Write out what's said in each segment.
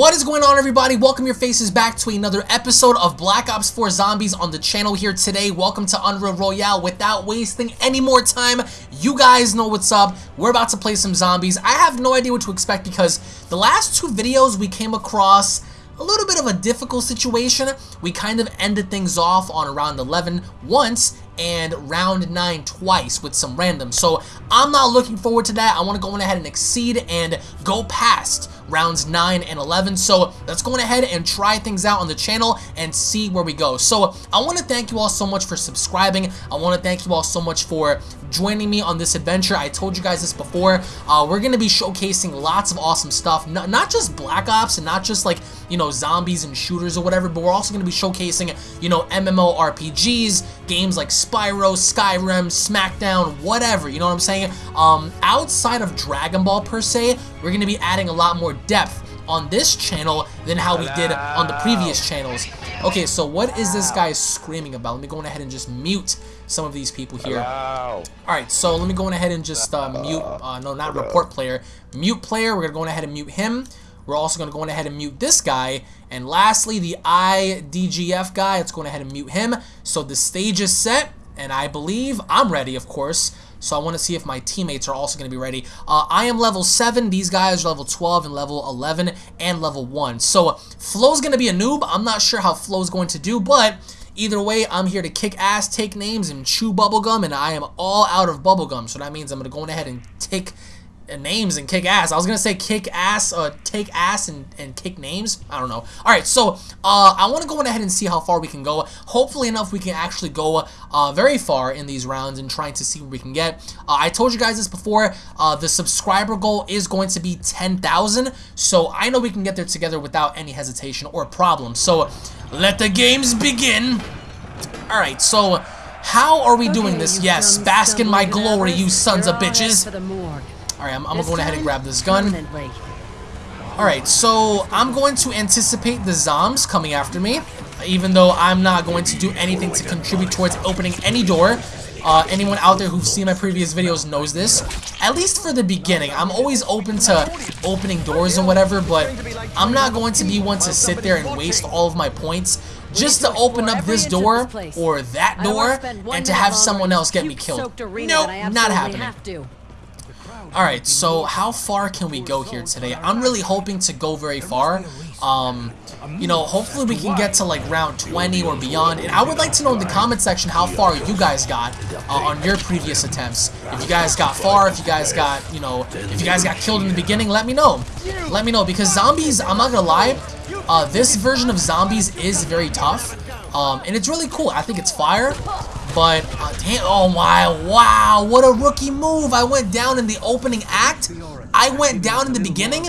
What is going on everybody? Welcome your faces back to another episode of Black Ops 4 Zombies on the channel here today. Welcome to Unreal Royale. Without wasting any more time, you guys know what's up. We're about to play some zombies. I have no idea what to expect because the last two videos we came across a little bit of a difficult situation. We kind of ended things off on round 11 once and round 9 twice with some random. So I'm not looking forward to that. I want to go ahead and exceed and go past rounds 9 and 11. So let's go ahead and try things out on the channel and see where we go. So I want to thank you all so much for subscribing. I want to thank you all so much for joining me on this adventure. I told you guys this before. Uh, we're going to be showcasing lots of awesome stuff. Not, not just Black Ops and not just like, you know, zombies and shooters or whatever, but we're also going to be showcasing, you know, MMORPGs, games like Spyro, Skyrim, Smackdown, whatever, you know what I'm saying? Um, outside of Dragon Ball per se, we're going to be adding a lot more depth on this channel than how we did on the previous channels. Okay, so what is this guy screaming about? Let me go ahead and just mute some of these people here. Alright, so let me go ahead and just uh, mute, uh, no, not report player, mute player. We're going to go ahead and mute him. We're also going to go ahead and mute this guy. And lastly, the IDGF guy, let's go ahead and mute him. So the stage is set, and I believe I'm ready, of course. So I want to see if my teammates are also going to be ready. Uh, I am level 7. These guys are level 12 and level 11 and level 1. So Flo's going to be a noob. I'm not sure how Flo's going to do, but... Either way, I'm here to kick ass, take names, and chew bubblegum, and I am all out of bubblegum. So that means I'm going to go ahead and take names and kick ass. I was gonna say kick ass, uh, take ass and, and kick names. I don't know. All right, so uh, I want to go ahead and see how far we can go. Hopefully enough, we can actually go uh, very far in these rounds and trying to see where we can get. Uh, I told you guys this before. Uh, the subscriber goal is going to be 10,000, so I know we can get there together without any hesitation or problem. So let the games begin. All right, so. How are we doing this? Yes, bask in my glory, you sons of bitches. Alright, I'm, I'm gonna go ahead and grab this gun. Alright, so I'm going to anticipate the Zoms coming after me, even though I'm not going to do anything to contribute towards opening any door. Uh, anyone out there who's seen my previous videos knows this. At least for the beginning. I'm always open to opening doors and whatever, but I'm not going to be one to sit there and waste all of my points just to open up this door or that door and to have someone else get me killed. Nope, not happening. Alright, so how far can we go here today? I'm really hoping to go very far. Um, you know, hopefully we can get to like round 20 or beyond. And I would like to know in the comment section how far you guys got uh, on your previous attempts. If you guys got far, if you guys got, you know, if you guys got killed in the beginning, let me know. Let me know because zombies, I'm not gonna lie, uh, this version of zombies is very tough. Um, and it's really cool. I think it's fire. But, uh, damn, oh my, wow, what a rookie move. I went down in the opening act. I went down in the beginning.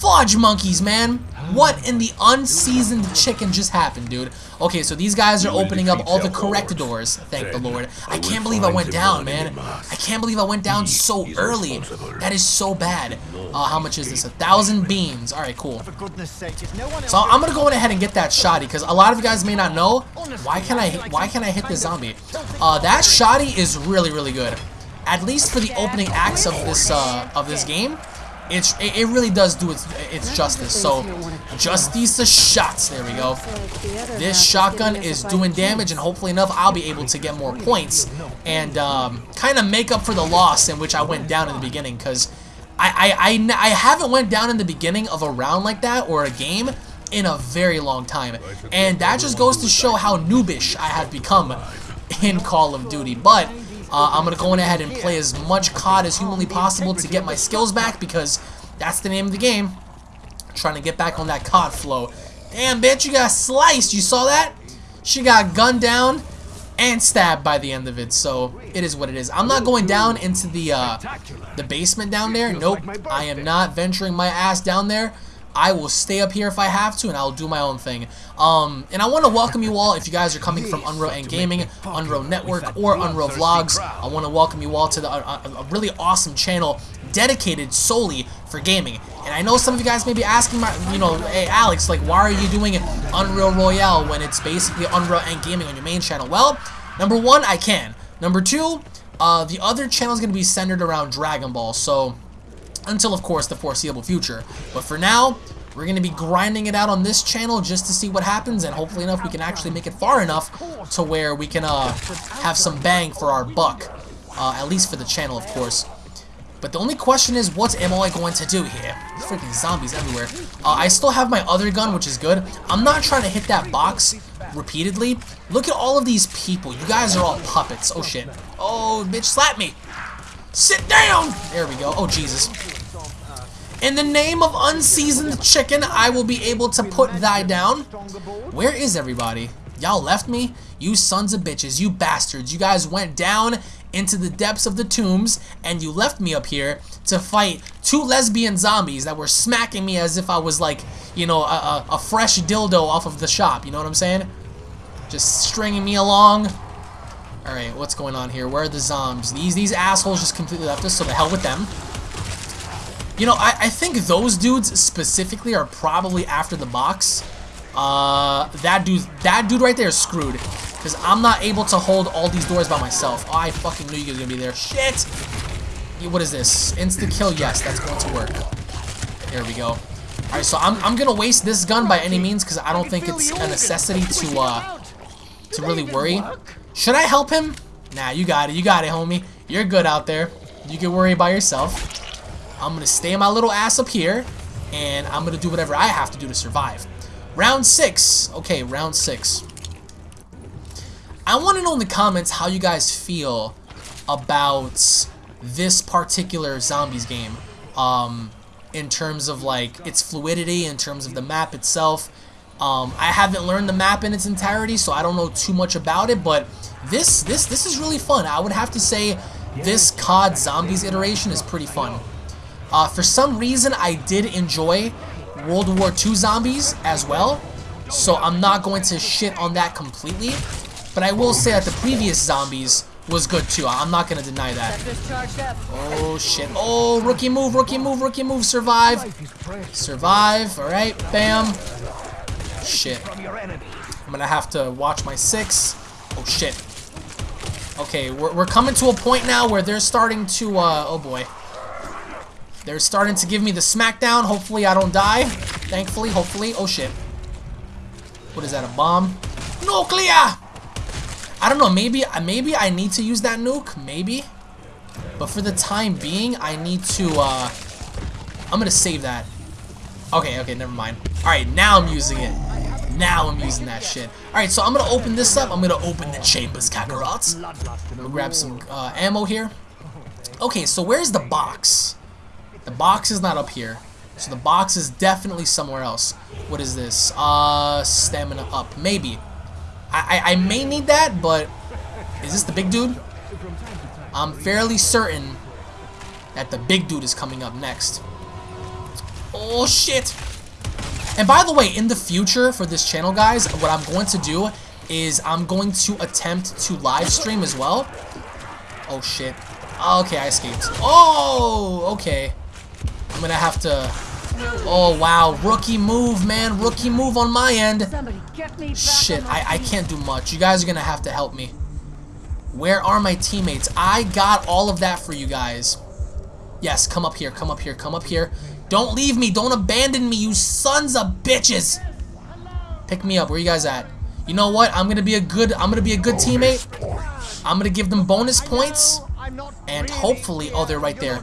Fudge monkeys, man. What in the unseasoned chicken just happened, dude? Okay, so these guys are opening up all the correct doors, thank the Lord. I can't believe I went down, man. I can't believe I went down so early. That is so bad. Uh, how much is this? A thousand beans. Alright, cool. So I'm gonna go ahead and get that shotty, because a lot of you guys may not know. Why can I why can I hit the zombie? Uh, that shotty is really, really good. At least for the opening acts of this uh, of this game it's it, it really does do its its justice. So justice the shots. There we go. This shotgun is doing damage, and hopefully enough, I'll be able to get more points and um, kind of make up for the loss in which I went down in the beginning. Because I, I I I haven't went down in the beginning of a round like that or a game in a very long time, and that just goes to show how noobish I have become in Call of Duty. But uh, I'm going to go in ahead and play as much COD as humanly possible to get my skills back because that's the name of the game. Trying to get back on that COD flow. Damn, bitch, you got sliced. You saw that? She got gunned down and stabbed by the end of it, so it is what it is. I'm not going down into the uh, the basement down there. Nope, I am not venturing my ass down there. I will stay up here if I have to, and I'll do my own thing. Um, and I want to welcome you all if you guys are coming from Unreal and Gaming, Unreal Network, or Unreal Vlogs. I want to welcome you all to the, uh, a really awesome channel dedicated solely for gaming. And I know some of you guys may be asking, my, you know, hey Alex, like why are you doing Unreal Royale when it's basically Unreal and Gaming on your main channel? Well, number one, I can. Number two, uh, the other channel is going to be centered around Dragon Ball, so until of course the foreseeable future. But for now, we're going to be grinding it out on this channel just to see what happens, and hopefully enough we can actually make it far enough to where we can uh, have some bang for our buck. Uh, at least for the channel, of course. But the only question is, what am I going to do here? Freaking zombies everywhere. Uh, I still have my other gun, which is good. I'm not trying to hit that box repeatedly. Look at all of these people. You guys are all puppets. Oh, shit. Oh, bitch, slap me. Sit down! There we go. Oh, Jesus. In the name of unseasoned chicken, I will be able to put thy down. Where is everybody? Y'all left me? You sons of bitches, you bastards. You guys went down into the depths of the tombs and you left me up here to fight two lesbian zombies that were smacking me as if I was like, you know, a, a, a fresh dildo off of the shop. You know what I'm saying? Just stringing me along. Alright, what's going on here? Where are the zombies? These these assholes just completely left us, so the hell with them. You know, I, I think those dudes specifically are probably after the box. Uh, that dude, that dude right there is screwed. Because I'm not able to hold all these doors by myself. Oh, I fucking knew you were going to be there. Shit! What is this? Insta-kill? Yes, that's going to work. There we go. Alright, so I'm, I'm going to waste this gun by any means because I don't think it's a necessity to, uh, to really worry. Should I help him? Nah, you got it. You got it, homie. You're good out there. You can worry about yourself. I'm going to stay my little ass up here, and I'm going to do whatever I have to do to survive. Round 6. Okay, round 6. I want to know in the comments how you guys feel about this particular Zombies game. Um, in terms of, like, its fluidity, in terms of the map itself. Um, I haven't learned the map in its entirety, so I don't know too much about it, but this, this, this is really fun. I would have to say this COD Zombies iteration is pretty fun. Uh, for some reason, I did enjoy World War II Zombies as well, so I'm not going to shit on that completely. But I will say that the previous Zombies was good too. I'm not going to deny that. Oh, shit. Oh, rookie move, rookie move, rookie move. Survive. Survive. All right. Bam. Shit. I'm to have to watch my six. Oh, shit. Okay, we're, we're coming to a point now where they're starting to, uh, oh boy. They're starting to give me the smackdown. Hopefully I don't die. Thankfully, hopefully. Oh, shit. What is that, a bomb? Nuclear! I don't know, maybe, maybe I need to use that nuke. Maybe. But for the time being, I need to, uh... I'm gonna save that. Okay, okay, never mind. Alright, now I'm using it. Now I'm using that shit. Alright, so I'm gonna open this up. I'm gonna open the chambers, Kakarot. I'm gonna grab some uh, ammo here. Okay, so where's the box? The box is not up here. So the box is definitely somewhere else. What is this? Uh, stamina up. Maybe. I, I, I may need that, but is this the big dude? I'm fairly certain that the big dude is coming up next. Oh, shit. And by the way, in the future for this channel, guys, what I'm going to do is I'm going to attempt to live stream as well. Oh, shit. Okay, I escaped. Oh, okay. I'm gonna have to... Oh, wow. Rookie move, man. Rookie move on my end. Shit, I, I can't do much. You guys are gonna have to help me. Where are my teammates? I got all of that for you guys. Yes, come up here, come up here, come up here. Don't leave me. Don't abandon me, you sons of bitches. Pick me up. Where you guys at? You know what? I'm gonna be a good. I'm gonna be a good teammate. I'm gonna give them bonus points, and hopefully, oh, they're right there.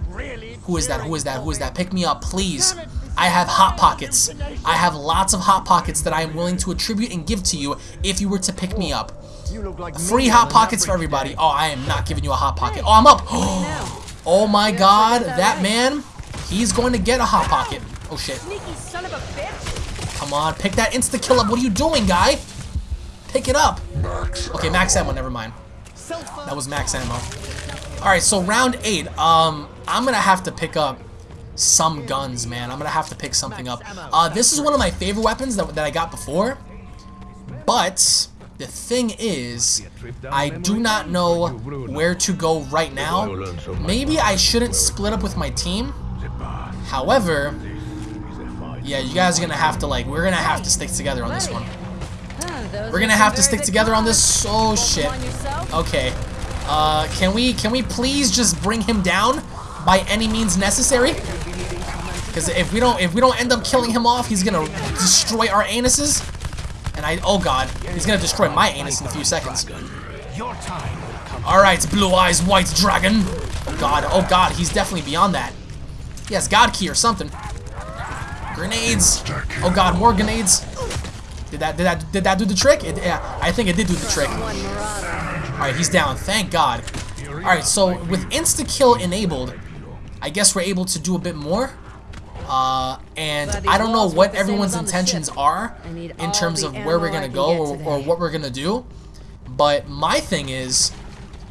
Who is that? Who is that? Who is that? Pick me up, please. I have hot pockets. I have lots of hot pockets that I am willing to attribute and give to you if you were to pick me up. Free hot pockets for everybody. Oh, I am not giving you a hot pocket. Oh, I'm up. Oh my god, that man, he's going to get a hot pocket. Oh shit. Come on, pick that insta-kill up. What are you doing, guy? Pick it up. Okay, max ammo, never mind. That was max ammo. Alright, so round 8. Um, I'm gonna have to pick up some guns, man. I'm gonna have to pick something up. Uh, this is one of my favorite weapons that, that I got before. But, the thing is, I do not know where to go right now. Maybe I shouldn't split up with my team. However, yeah, you guys are gonna have to, like, we're gonna have to stick together on this one. We're gonna have to stick together on this. Oh shit. Okay. Uh, can we can we please just bring him down by any means necessary? Because if we don't if we don't end up killing him off, he's gonna destroy our anuses. And I oh god, he's gonna destroy my anus in a few seconds. Alright, blue eyes, white dragon. Oh god, oh god, he's definitely beyond that. He has god key or something. Grenades. Oh god, more grenades. Did that did that did that do the trick? It, yeah, I think it did do the trick. Alright, he's down. Thank God. Alright, so with insta-kill enabled, I guess we're able to do a bit more. Uh, and I don't know what everyone's intentions are in terms of where we're going to go or, or what we're going to do. But my thing is,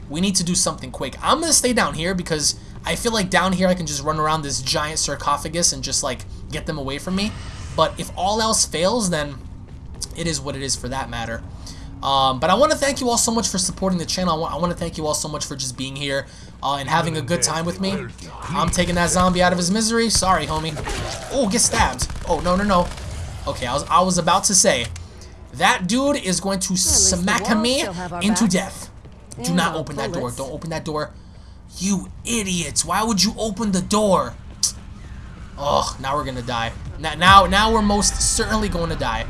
we need to do something quick. I'm going to stay down here because I feel like down here I can just run around this giant sarcophagus and just like get them away from me. But if all else fails, then it is what it is for that matter. Um, but I want to thank you all so much for supporting the channel. I want, I want to thank you all so much for just being here uh, and having a good time with me. I'm taking that zombie out of his misery. Sorry, homie. Oh, get stabbed. Oh, no, no, no. Okay, I was, I was about to say, that dude is going to smack me into death. Do not open that door. Don't open that door. You idiots. Why would you open the door? Oh, now we're to die. Now, now, now we're most certainly going to die.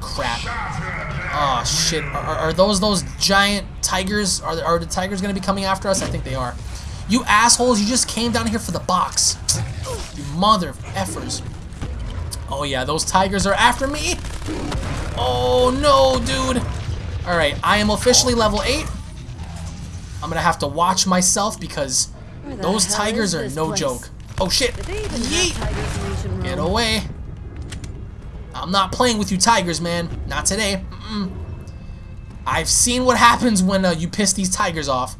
Crap. Oh, shit. Are, are, those those giant tigers? Are, are the tigers to be coming after us? I think they are. You assholes, you just came down here for the box. You mother of effers. Oh, yeah, those tigers are after me. Oh, no, dude. Alright, I am officially level 8. I'm going to have to watch myself because those tigers are no place? joke. Oh, shit. Yeet. Get away. I'm not playing with you tigers, man. Not today. Mm -mm. I've seen what happens when uh, you piss these tigers off.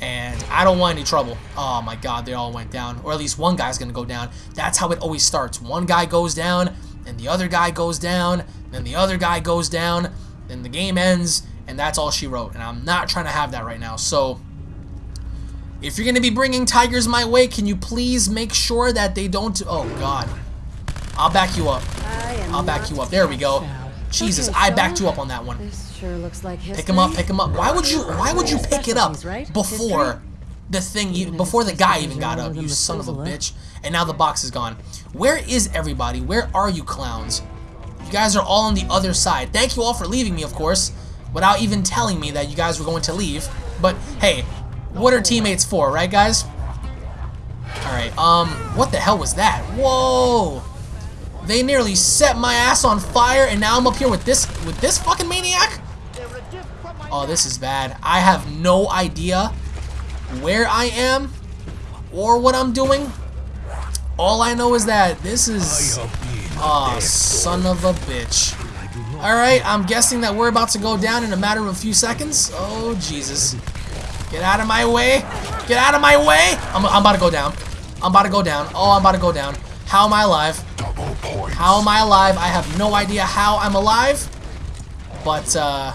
And I don't want any trouble. Oh my god, they all went down. Or at least one guy's gonna go down. That's how it always starts. One guy goes down, and the other guy goes down, then the other guy goes down, then the game ends, and that's all she wrote. And I'm not trying to have that right now. So, if you're gonna be bringing tigers my way, can you please make sure that they don't... Oh god. I'll back you up. I'll back you up. There we go. Jesus, okay, I backed you up on that one. This sure looks like history. Pick him up, pick him up. Why would you why would you pick it up before the thing before the guy even got up, you son of a bitch. And now the box is gone. Where is everybody? Where are you clowns? You guys are all on the other side. Thank you all for leaving me, of course, without even telling me that you guys were going to leave. But hey, what are teammates for, right guys? Alright, um, what the hell was that? Whoa! They nearly set my ass on fire, and now I'm up here with this with this fucking maniac? Oh, this is bad. I have no idea where I am or what I'm doing. All I know is that this is... Oh, son of a bitch. Alright, I'm guessing that we're about to go down in a matter of a few seconds. Oh, Jesus. Get out of my way. Get out of my way. I'm, I'm about to go down. I'm about to go down. Oh, I'm about to go down. How am I alive? How am I alive? I have no idea how I'm alive. But, uh,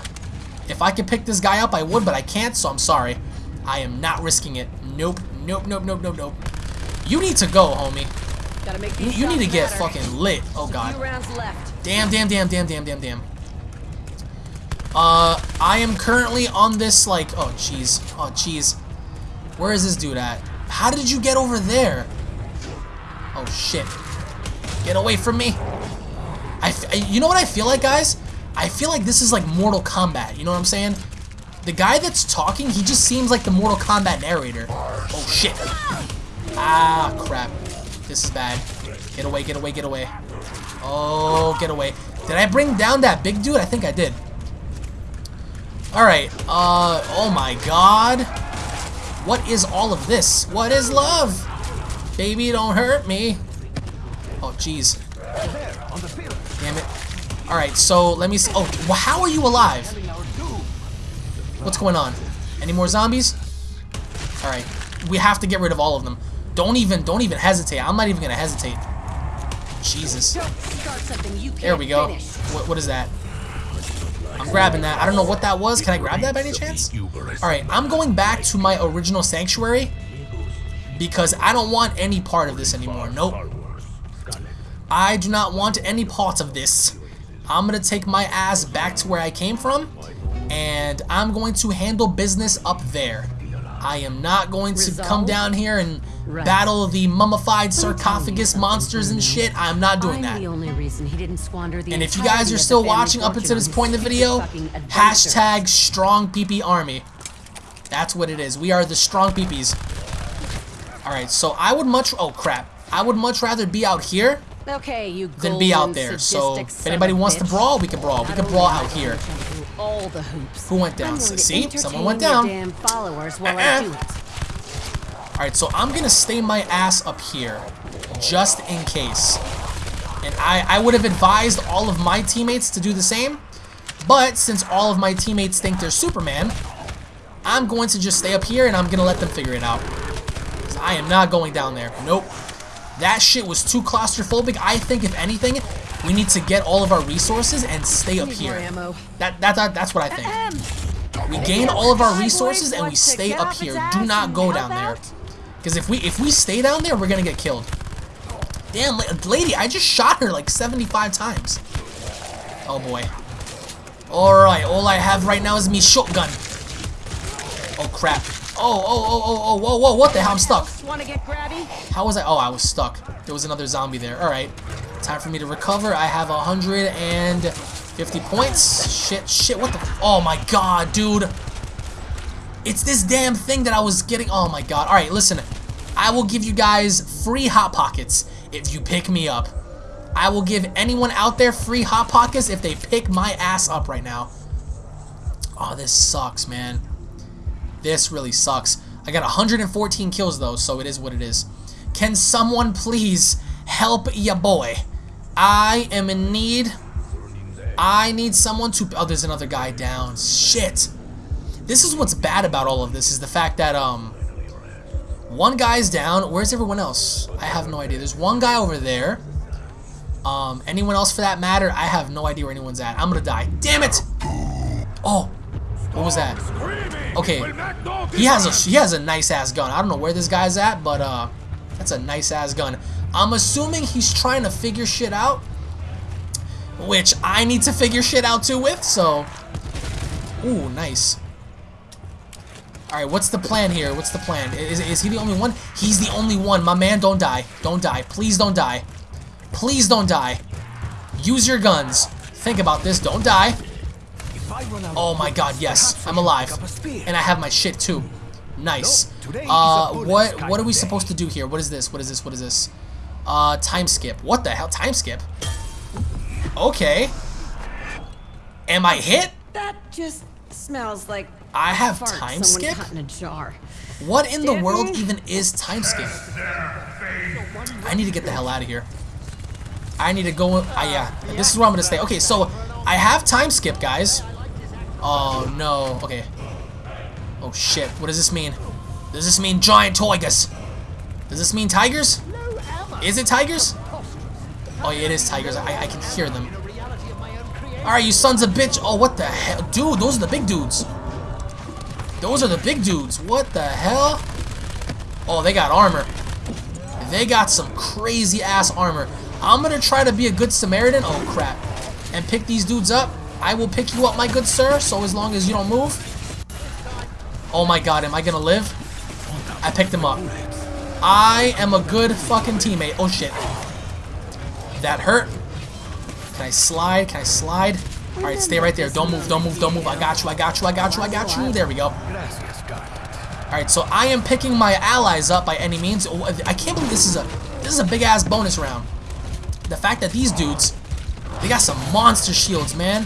if I could pick this guy up, I would, but I can't, so I'm sorry. I am not risking it. Nope, nope, nope, nope, nope, nope. You need to go, homie. Gotta make You, you need to get matter. fucking lit. Oh, God. Damn, damn, damn, damn, damn, damn, damn. Uh, I am currently on this, like, oh, jeez. Oh, jeez. Where is this dude at? How did you get over there? Oh, shit. Get away from me. I, you know what I feel like, guys? I feel like this is like Mortal Kombat. You know what I'm saying? The guy that's talking, he just seems like the Mortal Kombat narrator. Oh, shit. Ah, crap. This is bad. Get away, get away, get away. Oh, get away. Did I bring down that big dude? I think I did. Alright, uh, oh my god. What is all of this? What is love? Baby, don't hurt me. Oh, jeez. Damn it. Alright, so let me see. Oh, well, how are you alive? What's going on? Any more zombies? Alright. We have to get rid of all of them. Don't even, don't even hesitate. I'm not even gonna hesitate. Jesus. There we go. What, what is that? I'm grabbing that. I don't know what that was. Can I grab that by any chance? Alright, I'm going back to my original sanctuary because I don't want any part of this anymore. Nope. I do not want any part of this. I'm going to take my ass back to where I came from, and I'm going to handle business up there. I am not going to Resolve? come down here and Right. battle the mummified sarcophagus monsters and shit. I'm not doing I'm that. the only reason he didn't squander the And if you guys are still watching up until this point in the video, hashtag strong PP army. That's what it is. We are the strong peepees. Alright, so I would much... Oh, crap. I would much rather be out here Okay, you than be out there. So, if anybody wants to brawl, we can brawl. We can brawl out here. Gonna jump through All the hoops. Who went down? See? Someone went down. Damn followers while. I do it. Alright, so I'm gonna stay my ass up here. Just in case. And I, I would have advised all of my teammates to do the same. But since all of my teammates think they're Superman, I'm going to just stay up here and I'm gonna let them figure it out. I am not going down there. Nope. That shit was too claustrophobic. I think if anything, we need to get all of our resources and stay up here. That, that, that that's what I think. We gain all of our resources and we stay up here. Do not go down there. Because if we if we stay down there, we're gonna get killed. Damn, la- lady, I just shot her like 75 times. Oh boy. Alright, all I have right now is me shotgun. Oh crap. Oh, oh, oh, oh, oh, whoa, whoa, what the hell? I'm stuck. Want to get grabby? How was I? Oh, I was stuck. There was another zombie there. Alright. Time for me to recover. I have 150 points. Shit, shit, what the? Oh my god, dude. It's this damn thing that I was getting. Oh my god. Alright, listen. I will give you guys free Hot Pockets if you pick me up. I will give anyone out there free Hot Pockets if they pick my ass up right now. Oh, this sucks, man. This really sucks. I got 114 kills though, so it is what it is. Can someone please help ya boy? I am in need. I need someone to... Oh, there's another guy down. Shit. This is what's bad about all of this, is the fact that, um... One guy's down. Where's everyone else? I have no idea. There's one guy over there. Um, anyone else for that matter? I have no idea where anyone's at. I'm gonna die. Damn it! Oh, what was that? Okay, he has a he has a nice ass gun. I don't know where this guy's at, but uh, that's a nice ass gun. I'm assuming he's trying to figure shit out, which I need to figure shit out too with. So, ooh, nice. All right, what's the plan here? What's the plan? Is, is he the only one? He's the only one. My man, don't die. Don't die. Please don't die. Please don't die. Use your guns. Think about this. Don't die. Oh my god, yes. I'm alive. And I have my shit too. Nice. Uh, what what are we supposed to do here? What is this? What is this? What is this? Uh, time skip. What the hell? Time skip? Okay. Am I hit? That just smells like I have fart time skip? cut in a jar. What in the world it. even is time skip? I need to get the hell out of here. I need to go. Uh, yeah, this is where I'm gonna stay. Okay, so I have time skip, guys. Oh no. Okay. Oh shit. What does this mean? Does this mean giant tigers? Does this mean tigers? Is it tigers? Oh yeah, it is tigers. I, I can hear them. Alright, you sons of bitch. Oh, what the hell? Dude, those are the big dudes. Those are the big dudes. What the hell? Oh, they got armor. They got some crazy ass armor. I'm gonna try to be a good Samaritan. Oh crap. And pick these dudes up. I will pick you up, my good sir, so as long as you don't move. Oh my god, am I gonna live? I picked him up. I am a good fucking teammate. Oh shit. That hurt. Can I slide? Can I slide? Alright, stay right there. Don't move, don't move, don't move. I got you, I got you, I got you, I got you. There we go. Alright, so I am picking my allies up by any means. Oh, I can't believe this is a this is a big ass bonus round. The fact that these dudes, they got some monster shields, man.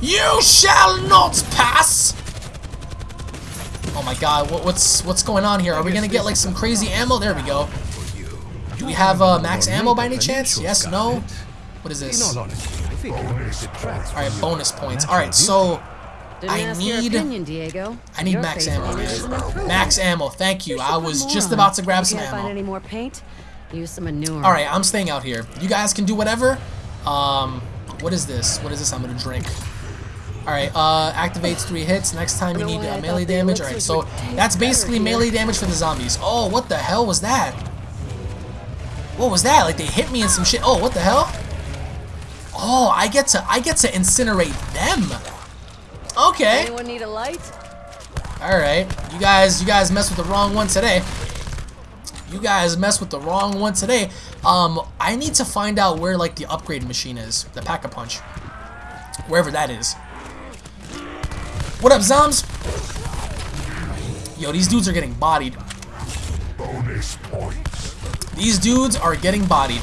You shall not pass! Oh my god, what, what's what's going on here? Are we gonna get like some crazy ammo? There we go. Do we have uh, max ammo by any chance? Yes, no? What is this? Alright, bonus points. Alright, so I need- I need max ammo, in it is an man. improvement. Max ammo, thank you. I was just about to grab some Can't find ammo. any more paint? Use some manure. Alright, I'm staying out here. You guys can do whatever. Um, what is this? What is this I'm gonna drink? Alright, uh, activates three hits. Next time you need uh, melee damage. Alright, so that's basically melee damage for the zombies. Oh, what the hell was that? What was that? Like they hit me in some shit. Oh, what the hell? Oh, I get to I get to incinerate them. Okay. Anyone need a light? Alright. You guys, you guys mess with the wrong one today. You guys mess with the wrong one today. Um, I need to find out where, like, the upgrade machine is. The Pack-a-Punch. Wherever that is. What up, Zoms? Yo, these dudes are getting bodied. Bonus points. These dudes are getting bodied.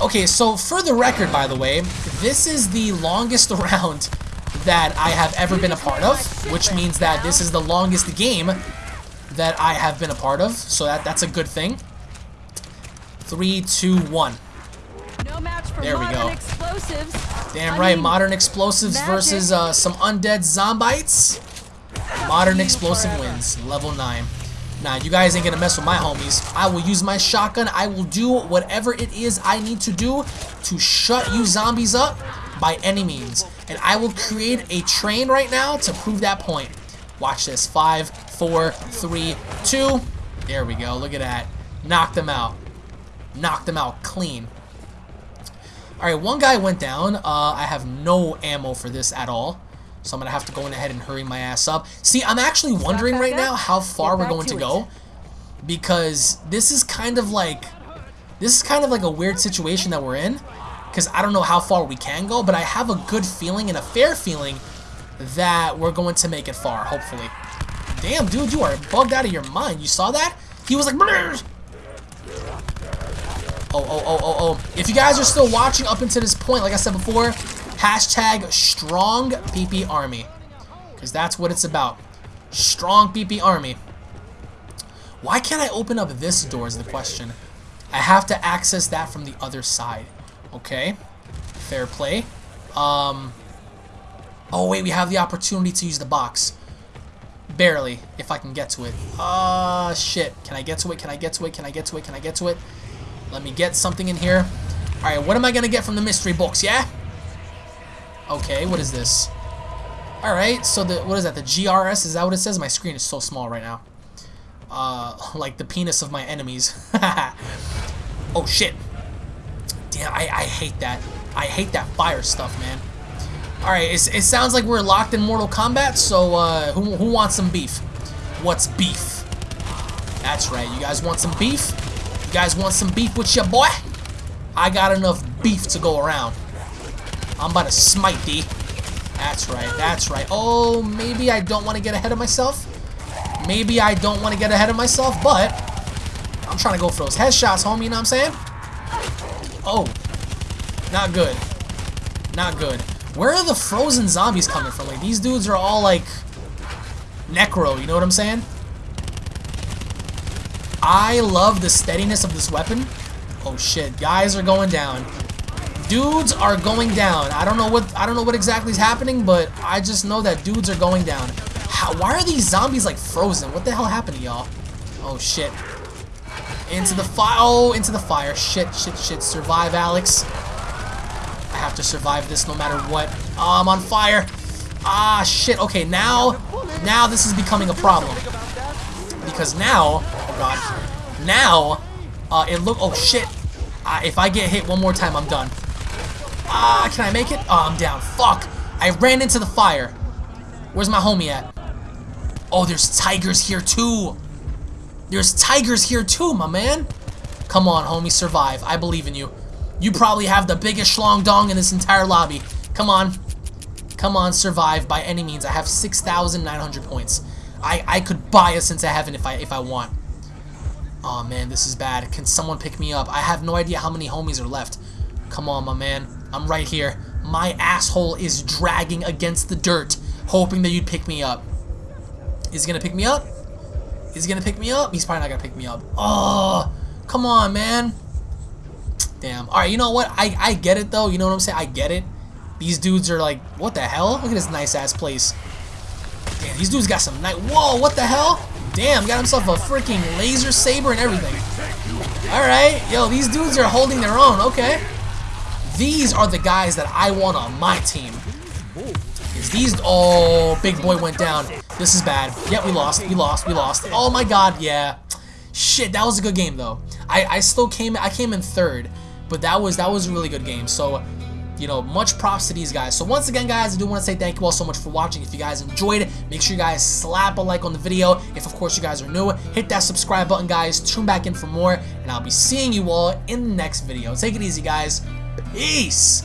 Okay, so for the record, by the way, this is the longest round that I have ever been a part of, which means that this is the longest game that I have been a part of, so that that's a good thing. Three, two, one. No match for There we go. explosives. Damn I right, mean, modern explosives magic. versus uh, some undead zombites. Modern explosive forever. wins, level 9. Nah, you guys ain't gonna mess with my homies. I will use my shotgun. I will do whatever it is I need to do to shut you zombies up by any means. And I will create a train right now to prove that point. Watch this. Five, four, three, two. There we go. Look at that. Knock them out. Knock them out clean. Alright, one guy went down. Uh, I have no ammo for this at all. So I'm going to have to go in ahead and hurry my ass up. See, I'm actually wondering right up. now how far Get we're going to to go. Because this is kind of like... This is kind of like a weird situation that we're in. Because I don't know how far we can go. But I have a good feeling and a fair feeling that we're going to make it far, hopefully. Damn, dude, you are bugged out of your mind. You saw that? He was like... "Brrr." Oh, oh, oh, oh, oh. If you guys are still watching up until this point, like I said before, hashtag strong PP army. Because that's what it's about. Strong PP army. Why can't I open up this door is the question. I have to access that from the other side. Okay. Fair play. Um. Oh, wait, we have the opportunity to use the box. Barely, if I can get to it. Ah, shit. Can I get to it? Can I get to it? Can I get to it? Can I get to it? Let me get something in here. Alright, what am I going to get from the mystery box, yeah? Okay, what is this? Alright, so the what is that? The GRS? Is that what it says? My screen is so small right now. Uh, like the penis of my enemies. oh, shit. Damn, I, I hate that. I hate that fire stuff, man. Alright, it, it sounds like we're locked in Mortal Kombat, so uh, who, who wants some beef? What's beef? That's right, you guys want some beef? You guys want some beef with your boy? I got enough beef to go around. I'm about to smite thee. That's right, that's right. Oh, maybe I don't want to get ahead of myself. Maybe I don't want to get ahead of myself, but I'm trying to go for those headshots, homie, you know what I'm saying? Oh, not good. Not good. Where are the frozen zombies coming from? Like, these dudes are all, like, necro, you know what I'm saying? I love the steadiness of this weapon. Oh shit, guys are going down. Dudes are going down. I don't know what I don't know what exactly is happening, but I just know that dudes are going down. How, why are these zombies like frozen? What the hell happened to y'all? Oh shit. Into the fire. Oh, into the fire. Shit, shit, shit. Survive, Alex. I have to survive this no matter what. Oh, I'm on fire. Ah, shit. Okay, now, now this is becoming a problem. Because now, god, now, uh, it look, oh shit. Uh, if I get hit one more time, I'm done. Ah, can I make it? Oh, I'm down. Fuck. I ran into the fire. Where's my homie at? Oh, there's tigers here too. There's tigers here too, my man. Come on, homie, survive. I believe in you. You probably have the biggest schlong dong in this entire lobby. Come on. Come on, survive by any means. I have 6,900 points. I, I could buy Sense of Heaven if I if I want. Oh man, this is bad. Can someone pick me up? I have no idea how many homies are left. Come on, my man. I'm right here. My asshole is dragging against the dirt, hoping that you'd pick me up. Is he gonna pick me up? Is he gonna pick me up? He's probably not gonna pick me up. Oh, come on, man. Damn. Alright, you know what? I, I get it, though. You know what I'm saying? I get it. These dudes are like, what the hell? Look at this nice-ass place. Damn, these dudes got some night. Whoa, what the hell? Damn, got himself a freaking laser saber and everything. Alright, yo, these dudes are holding their own. Okay. These are the guys that I want on my team. Is these... Oh, big boy went down. This is bad. Yep, we lost. We lost. We lost. Oh my god, yeah. Shit, that was a good game though. I, I still came I came in third, but that was that was a really good game. So you know, much props to these guys. So once again, guys, I do want to say thank you all so much for watching. If you guys enjoyed, make sure you guys slap a like on the video. If, of course, you guys are new, hit that subscribe button, guys. Tune back in for more, and I'll be seeing you all in the next video. Take it easy, guys. Peace!